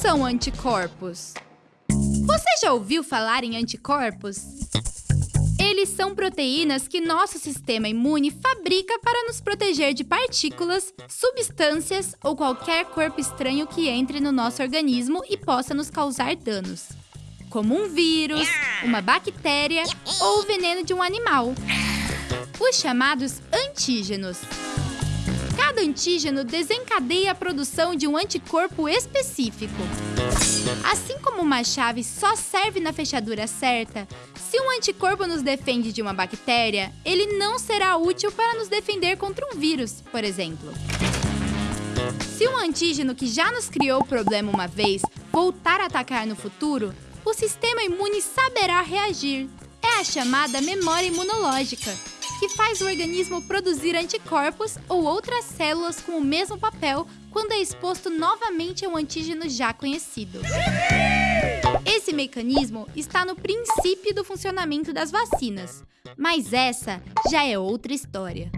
são anticorpos? Você já ouviu falar em anticorpos? Eles são proteínas que nosso sistema imune fabrica para nos proteger de partículas, substâncias ou qualquer corpo estranho que entre no nosso organismo e possa nos causar danos, como um vírus, uma bactéria ou o veneno de um animal. Os chamados antígenos. Cada antígeno desencadeia a produção de um anticorpo específico. Assim como uma chave só serve na fechadura certa, se um anticorpo nos defende de uma bactéria, ele não será útil para nos defender contra um vírus, por exemplo. Se um antígeno que já nos criou o problema uma vez voltar a atacar no futuro, o sistema imune saberá reagir. É a chamada memória imunológica, que faz o organismo produzir anticorpos ou outras células com o mesmo papel quando é exposto novamente a um antígeno já conhecido. Esse mecanismo está no princípio do funcionamento das vacinas, mas essa já é outra história.